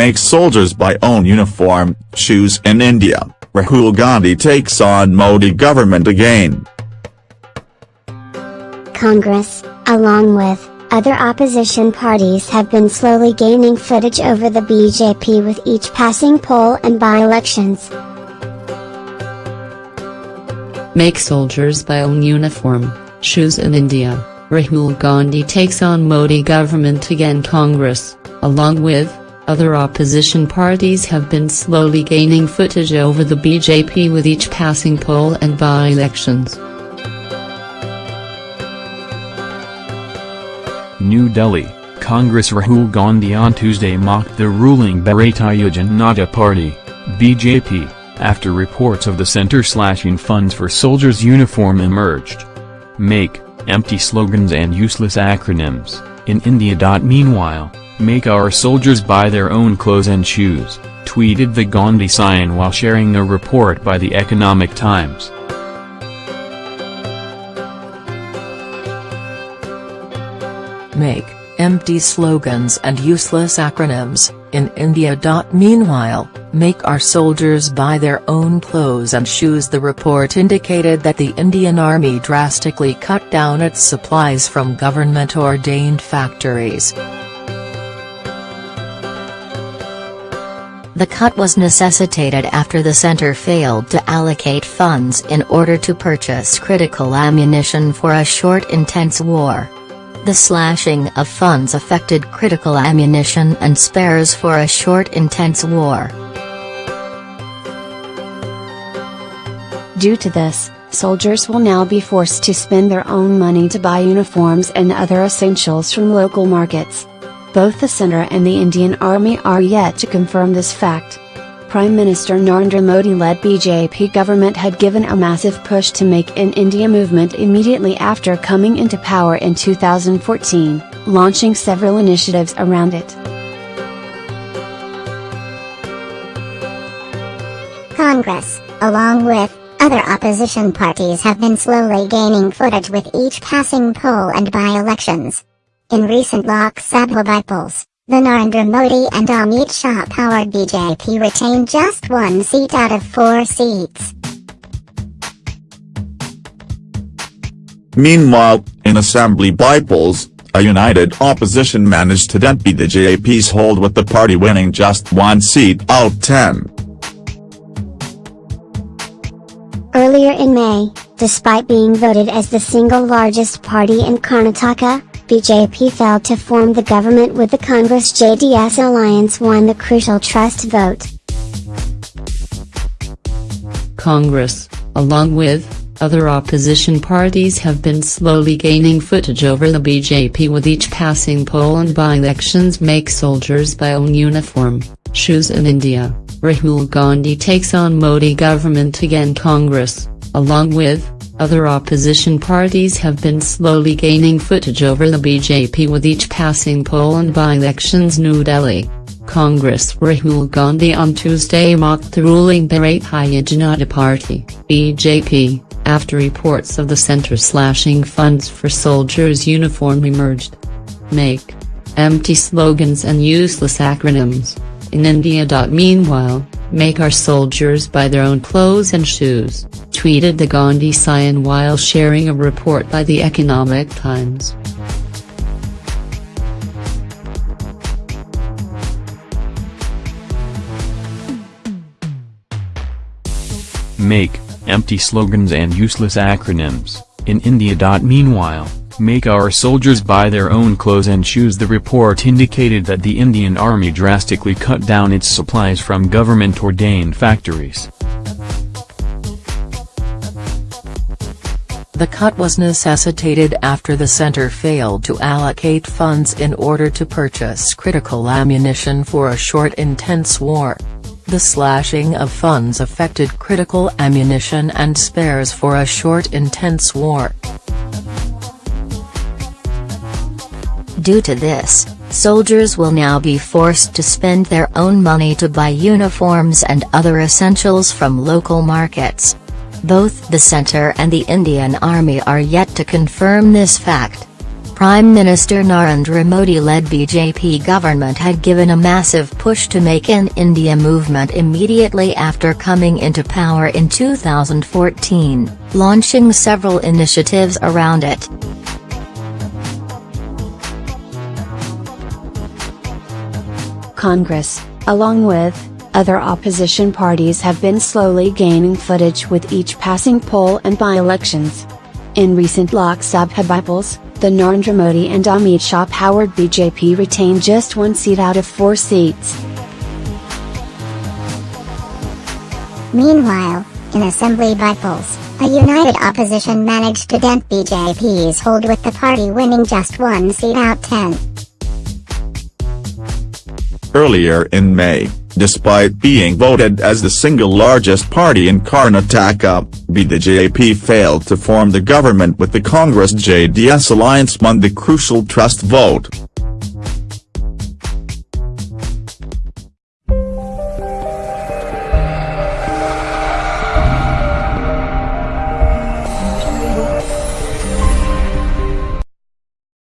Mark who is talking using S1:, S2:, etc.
S1: makes soldiers buy own uniform, shoes in India, Rahul Gandhi takes on Modi government again.
S2: Congress, along with other opposition parties have been slowly gaining footage over the BJP with each passing poll and by-elections.
S3: Make soldiers buy own uniform, shoes in India, Rahul Gandhi takes on Modi government again Congress, along with other opposition parties have been slowly gaining footage over the BJP with each passing poll and by-elections.
S4: New Delhi, Congress Rahul Gandhi on Tuesday mocked the ruling Bharatiya Janata Party, BJP, after reports of the center slashing funds for soldiers' uniform emerged. Make, empty slogans and useless acronyms, in India. Meanwhile, Make our soldiers buy their own clothes and shoes, tweeted the Gandhi sign while sharing a report by the Economic Times.
S5: Make, empty slogans and useless acronyms, in India. Meanwhile, make our soldiers buy their own clothes and shoes The report indicated that the Indian Army drastically cut down its supplies from government-ordained factories.
S6: The cut was necessitated after the center failed to allocate funds in order to purchase critical ammunition for a short intense war. The slashing of funds affected critical ammunition and spares for a short intense war.
S7: Due to this, soldiers will now be forced to spend their own money to buy uniforms and other essentials from local markets. Both the center and the Indian Army are yet to confirm this fact. Prime Minister Narendra Modi-led BJP government had given a massive push to Make in India movement immediately after coming into power in 2014, launching several initiatives around it.
S2: Congress, along with other opposition parties have been slowly gaining footage with each passing poll and by-elections. In recent Lok Sabha by-polls, the Narendra Modi and Amit Shah-powered BJP retained just one seat out of four seats.
S1: Meanwhile, in assembly by-polls, a united opposition managed to dent the JP's hold with the party winning just one seat out of ten.
S2: Earlier in May, despite being voted as the single largest party in Karnataka, BJP failed to form the government with the Congress-JDS alliance won the crucial trust vote.
S3: Congress, along with other opposition parties have been slowly gaining footage over the BJP with each passing poll and by-elections make soldiers buy own uniform, shoes in India, Rahul Gandhi takes on Modi government again. Congress, along with other opposition parties have been slowly gaining footage over the BJP with each passing poll and by-elections New Delhi. Congress Rahul Gandhi on Tuesday mocked the ruling Bharatiya Janata Party BJP, after reports of the centre slashing funds for soldiers' uniform emerged. Make. Empty slogans and useless acronyms. In India. Meanwhile, make our soldiers buy their own clothes and shoes tweeted the Gandhi Scion while sharing a report by the Economic Times.
S4: Make, empty slogans and useless acronyms, in India. Meanwhile, make our soldiers buy their own clothes and shoes The report indicated that the Indian Army drastically cut down its supplies from government-ordained factories.
S5: The cut was necessitated after the center failed to allocate funds in order to purchase critical ammunition for a short intense war. The slashing of funds affected critical ammunition and spares for a short intense war.
S6: Due to this, soldiers will now be forced to spend their own money to buy uniforms and other essentials from local markets. Both the center and the Indian Army are yet to confirm this fact. Prime Minister Narendra Modi-led BJP government had given a massive push to Make in India movement immediately after coming into power in 2014, launching several initiatives around it.
S7: Congress, along with, other opposition parties have been slowly gaining footage with each passing poll and by-elections. In recent Lok Sabha by-polls, the Narendra Modi and Amit Shah powered BJP retained just one seat out of four seats.
S2: Meanwhile, in assembly by-polls, a united opposition managed to dent BJP's hold with the party winning just one seat out 10.
S1: Earlier in May, despite being voted as the single largest party in Karnataka, BJP failed to form the government with the Congress-JDS alliance won the crucial trust vote.